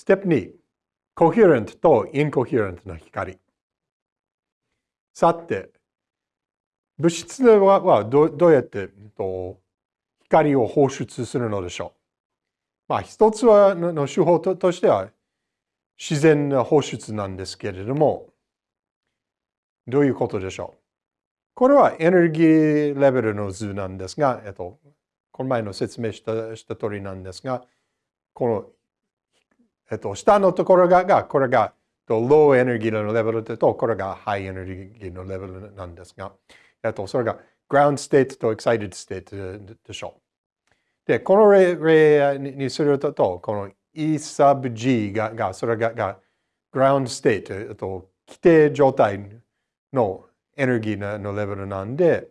ステップ2、コヘレントとインコヘレントの光。さて、物質はどうやって光を放出するのでしょう？まあ、一つはの手法としては自然な放出なんですけれども、どういうことでしょう？これはエネルギーレベルの図なんですが、えっと、この前の説明したした通りなんですが、この、えっと、下のところが、がこれが、ローエネルギーのレベルと、これがハイエネルギーのレベルなんですが、えっと、それが ground state と excited state でしょう。で、この例にすると、この E sub G が、がそれがが ground state、えっと、規定状態のエネルギーのレベルなんで、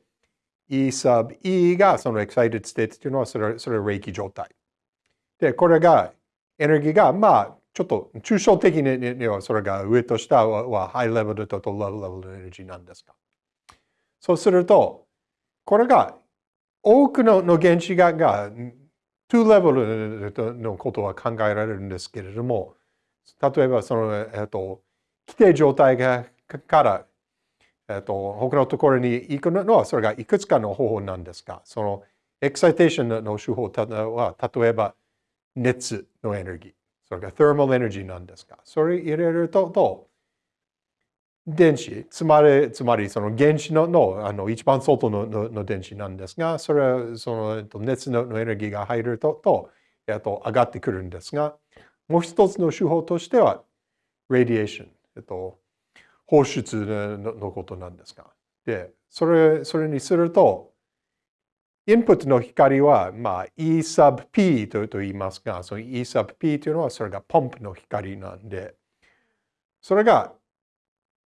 E sub E がその excited state っていうのはそれそれ霊気状態。で、これがエネルギーがまあちょっと抽象的にはそれが上と下はハイレベルとローレベルのエネルギーなんですが。そうすると、これが多くの原子がが2レベルのことは考えられるんですけれども、例えばその、えっと、規定状態がからえっと、他のところに行くのは、それがいくつかの方法なんですが、そのエクサイテーションの手法は、例えば熱のエネルギー、それが thermal energy なんですが、それ入れると、と電子、つまり、つまりその原子ののあの一番外ののの電子なんですが、それはその熱ののエネルギーが入ると、とえっと、上がってくるんですが、もう一つの手法としては、ラディエーション、えっと、放出のことなんですが。で、それ、それにすると、インプットの光は、まあ、E sub P とと言いますが、その E sub P というのは、それがポンプの光なんで、それが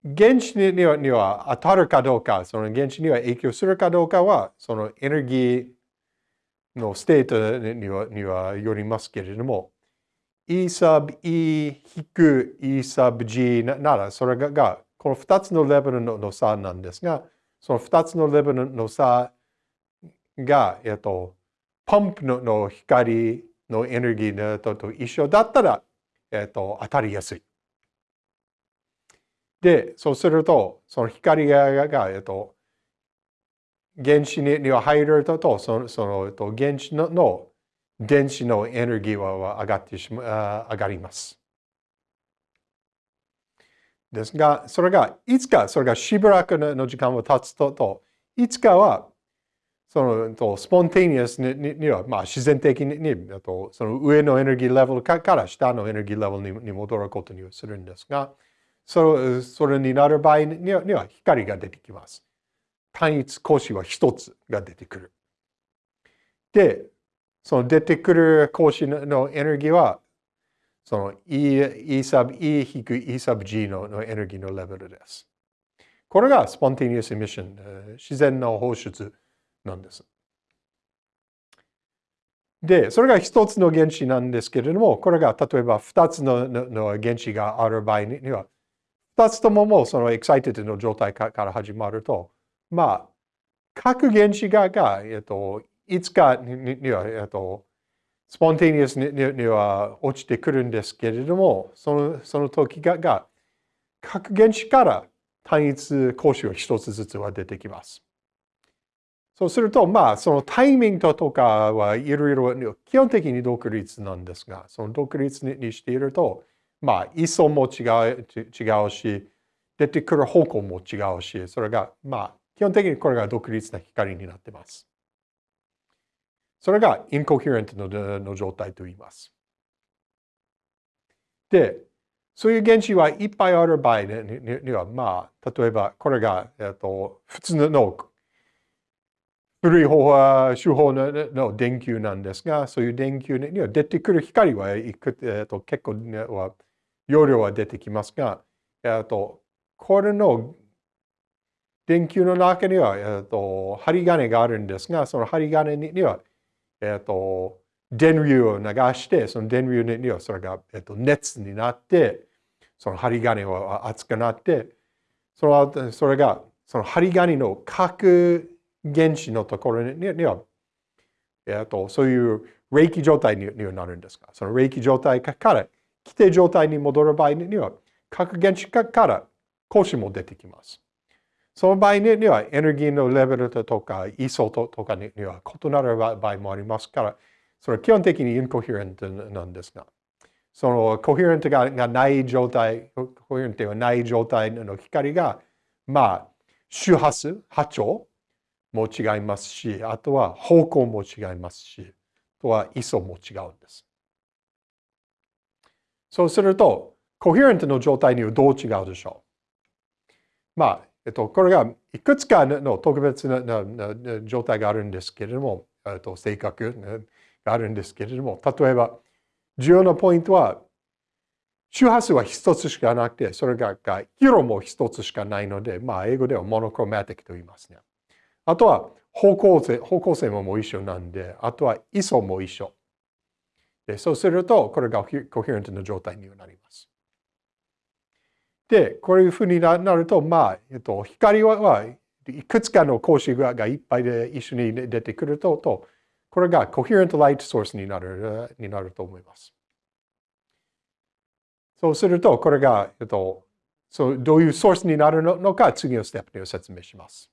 原子にはには当たるかどうか、その原子には影響するかどうかは、そのエネルギーの state にはにはよりますけれども、E sub E 引く E sub G なら、それがこの2つのレベルの差なんですが、その2つのレベルの差が、えっと、 pump の光のエネルギーのと一緒だったら、えっと、当たりやすい。で、そうすると、その光が、えっと、原子には入ると、とそのそのと原子のの電子のエネルギーは上がってしま上がります。ですが、それが、いつか、それがしばらくの時間を経つと、といつかは、その、とスポンテニアスにには、まあ、自然的ににと、その上のエネルギーレベルから下のエネルギーレベルに戻ることにするんですが、それそれになる場合にはには光が出てきます。単一格子は一つが出てくる。で、その出てくる格子のエネルギーは、その E, e sub E 引く E sub G ののエネルギーのレベルです。これがスポンティニアスエミッション、自然の放出なんです。で、それが一つの原子なんですけれども、これが例えば二つの原子がある場合には、二つとももうその excited の状態から始まると、まあ、各原子がが、えっと、いつかには、えっと、 spontaneous には落ちてくるんですけれども、そのその時がが各原子から単一光子が一つずつは出てきます。そうすると、まあ、そのタイミングとかはいろいろ基本的に独立なんですが、その独立にしていると、まあ、位相も違う違うし、出てくる方向も違うし、それが、まあ、基本的にこれが独立な光になっています。それがインコヘレントの状態と言います。で、そういう原子はいっぱいある場合には、まあ、例えばこれが、えっと、普通の古い方法手法の電球なんですが、そういう電球には出てくる光は、えっと、結構は容量は出てきますが、えっと、これの電球の中には、えっと、針金があるんですが、その針金にはえ、ー、と、電流を流して、その電流にはそれが、え、ー、と、熱になって、その針金は熱くなって、そのそれが、その針金の核原子のところには、えっ、と、そういう冷気状態にはなるんですが、その冷気状態から規定状態に戻る場合には、核原子から光子も出てきます。その場合にはエネルギーのレベルとか位相とかには異なる場合もありますから、それは基本的にインコヘレントなんですが、そのコヘレントがない状態、コヘレントがない状態の光が、まあ、周波数、波長も違いますし、あとは方向も違いますし、あとは位相も違うんです。そうすると、コヘレントの状態にはどう違うでしょう？まあ、えっと、これがいくつかの特別な状態があるんですけれども、えっと、性格があるんですけれども、例えば、重要なポイントは、周波数は一つしかなくて、それが色も一つしかないので、まあ、英語ではモノクロマティックと言いますね。あとは方向性、方向性ももう一緒なんで、あとは位相も一緒。でそうすると、これがコヘレントの状態になります。で、こういうふうになると、まあ、えっと、光はいくつかの格子がいっぱいで一緒に出てくると、とこれがコヘレントライトソースになるになると思います。そうすると、これが、えっと、そうどういうソースになるのか、次のステップで説明します。